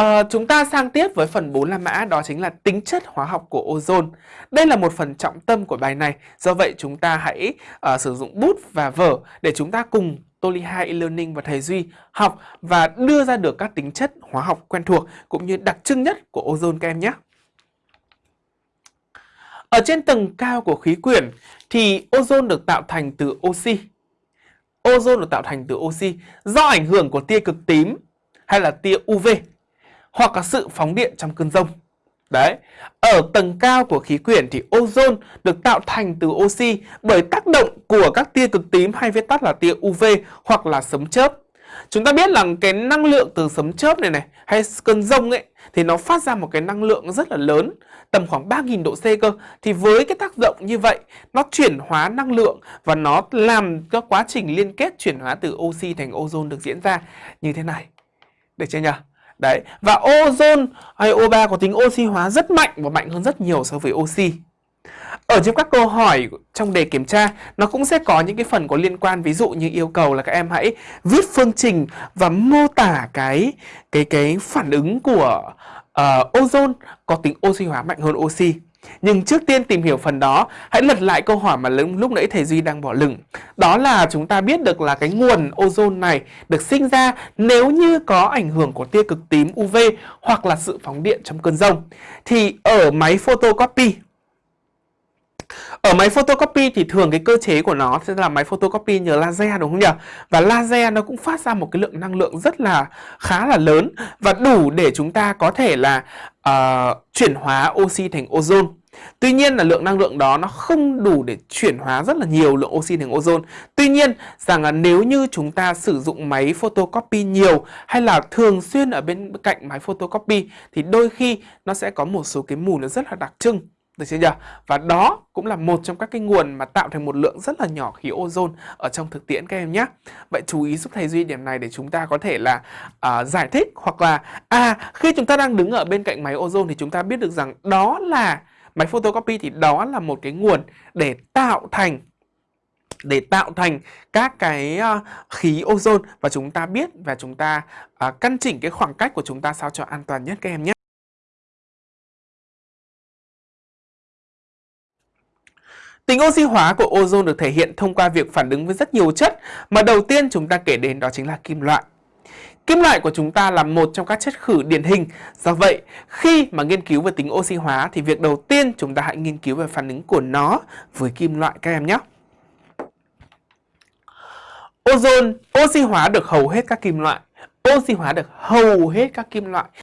À, chúng ta sang tiếp với phần 4 La Mã đó chính là tính chất hóa học của ozone. Đây là một phần trọng tâm của bài này. Do vậy chúng ta hãy uh, sử dụng bút và vở để chúng ta cùng Toli 2 e-learning và thầy Duy học và đưa ra được các tính chất hóa học quen thuộc cũng như đặc trưng nhất của ozone các em nhé. Ở trên tầng cao của khí quyển thì ozone được tạo thành từ oxy. Ozone được tạo thành từ oxy do ảnh hưởng của tia cực tím hay là tia UV hoặc là sự phóng điện trong cơn rông. Đấy, ở tầng cao của khí quyển thì ozone được tạo thành từ oxy bởi tác động của các tia cực tím hay viết tắt là tia UV hoặc là sấm chớp. Chúng ta biết là cái năng lượng từ sấm chớp này này hay cơn rông ấy thì nó phát ra một cái năng lượng rất là lớn tầm khoảng 3.000 độ C cơ thì với cái tác động như vậy nó chuyển hóa năng lượng và nó làm các quá trình liên kết chuyển hóa từ oxy thành ozone được diễn ra như thế này. Được chưa nhỉ? Đấy, và ozone hay O3 có tính oxy hóa rất mạnh và mạnh hơn rất nhiều so với oxy. Ở trong các câu hỏi trong đề kiểm tra nó cũng sẽ có những cái phần có liên quan ví dụ như yêu cầu là các em hãy viết phương trình và mô tả cái cái cái phản ứng của uh, ozone có tính oxy hóa mạnh hơn oxy. Nhưng trước tiên tìm hiểu phần đó, hãy lật lại câu hỏi mà lúc nãy thầy Duy đang bỏ lửng. Đó là chúng ta biết được là cái nguồn ozone này được sinh ra nếu như có ảnh hưởng của tia cực tím UV hoặc là sự phóng điện trong cơn rông. Thì ở máy photocopy ở máy photocopy thì thường cái cơ chế của nó sẽ là máy photocopy nhờ laser đúng không nhỉ? Và laser nó cũng phát ra một cái lượng năng lượng rất là khá là lớn và đủ để chúng ta có thể là uh, chuyển hóa oxy thành ozone. Tuy nhiên là lượng năng lượng đó nó không đủ để chuyển hóa rất là nhiều lượng oxy thành ozone. Tuy nhiên rằng là nếu như chúng ta sử dụng máy photocopy nhiều hay là thường xuyên ở bên cạnh máy photocopy thì đôi khi nó sẽ có một số cái mùi nó rất là đặc trưng. Được chưa nhỉ? Và đó cũng là một trong các cái nguồn mà tạo thành một lượng rất là nhỏ khí ozone ở trong thực tiễn các em nhé. Vậy chú ý giúp thầy Duy điểm này để chúng ta có thể là uh, giải thích hoặc là à khi chúng ta đang đứng ở bên cạnh máy ozone thì chúng ta biết được rằng đó là máy photocopy thì đó là một cái nguồn để tạo thành để tạo thành các cái uh, khí ozone và chúng ta biết và chúng ta uh, căn chỉnh cái khoảng cách của chúng ta sao cho an toàn nhất các em nhé. Tính oxy hóa của ozone được thể hiện thông qua việc phản ứng với rất nhiều chất mà đầu tiên chúng ta kể đến đó chính là kim loại. Kim loại của chúng ta là một trong các chất khử điển hình. Do vậy, khi mà nghiên cứu về tính oxy hóa thì việc đầu tiên chúng ta hãy nghiên cứu về phản ứng của nó với kim loại các em nhé. Ozone oxy hóa được hầu hết các kim loại. Oxy hóa được hầu hết các kim loại